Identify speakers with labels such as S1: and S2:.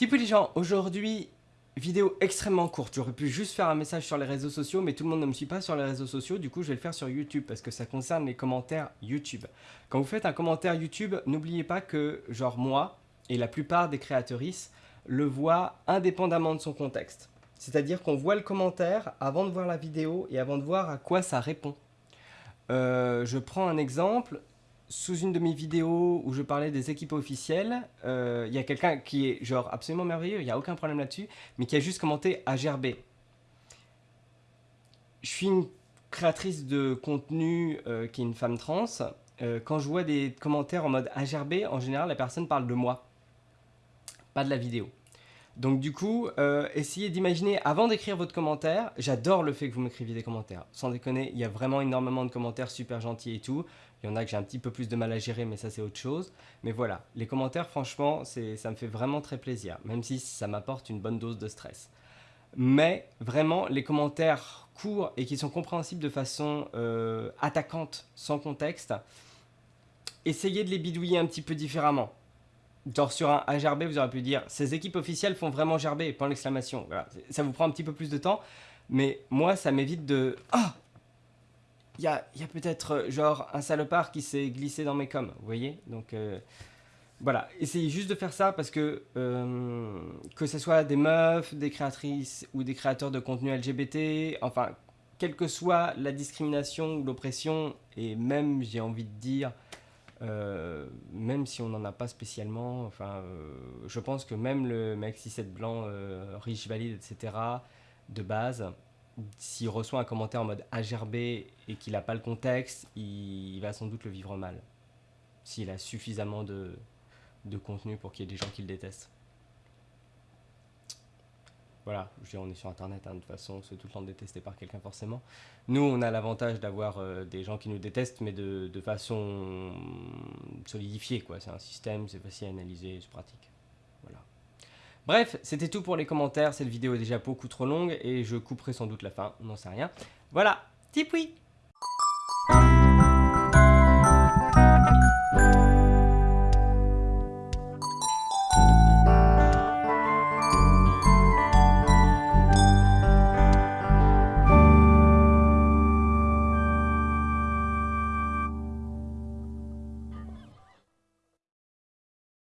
S1: Type les gens, aujourd'hui, vidéo extrêmement courte. J'aurais pu juste faire un message sur les réseaux sociaux, mais tout le monde ne me suit pas sur les réseaux sociaux, du coup je vais le faire sur YouTube, parce que ça concerne les commentaires YouTube. Quand vous faites un commentaire YouTube, n'oubliez pas que, genre moi, et la plupart des créatrices, le voient indépendamment de son contexte. C'est-à-dire qu'on voit le commentaire avant de voir la vidéo et avant de voir à quoi ça répond. Euh, je prends un exemple, sous une de mes vidéos où je parlais des équipes officielles, euh, il y a quelqu'un qui est genre absolument merveilleux, il n'y a aucun problème là-dessus, mais qui a juste commenté AGRB. Je suis une créatrice de contenu euh, qui est une femme trans. Euh, quand je vois des commentaires en mode AGRB, en général, la personne parle de moi, pas de la vidéo. Donc du coup, essayez d'imaginer, avant d'écrire votre commentaire, j'adore le fait que vous m'écriviez des commentaires. Sans déconner, il y a vraiment énormément de commentaires super gentils et tout. Il y en a que j'ai un petit peu plus de mal à gérer, mais ça c'est autre chose. Mais voilà, les commentaires, franchement, ça me fait vraiment très plaisir, même si ça m'apporte une bonne dose de stress. Mais vraiment, les commentaires courts et qui sont compréhensibles de façon euh, attaquante, sans contexte, essayez de les bidouiller un petit peu différemment. Genre sur un gerber, vous aurez pu dire « ces équipes officielles font vraiment gerber », point l'exclamation. Ça vous prend un petit peu plus de temps, mais moi, ça m'évite de « Ah! Il y a, peut-être euh, genre un salopard qui s'est glissé dans mes coms, vous voyez? Donc euh, voilà, essayez juste de faire ça parce que euh, que ce soit des meufs, des créatrices ou des créateurs de contenu LGBT, enfin, quelle que soit la discrimination ou l'oppression, et même, j'ai envie de dire, même si on n'en a pas spécialement, enfin, je pense que même le mec 6-7 blanc, riche, valide, etc., de base, s'il reçoit un commentaire en mode AGRB et qu'il n'a pas le contexte, il, va sans doute le vivre mal. S'il a suffisamment de, de contenu pour qu'il y ait des gens qui le détestent. Voilà, je veux on est sur internet, hein, de toute façon, c'est tout le temps détesté par quelqu'un forcément. Nous, on a l'avantage d'avoir euh, des gens qui nous détestent, mais de, de façon solidifiée, quoi. C'est un système, c'est facile à analyser, c'est pratique. Bref, c'était tout pour les commentaires. Cette vidéo est déjà beaucoup trop longue et je couperai sans doute la fin, on n'en sait rien. Voilà, tipoui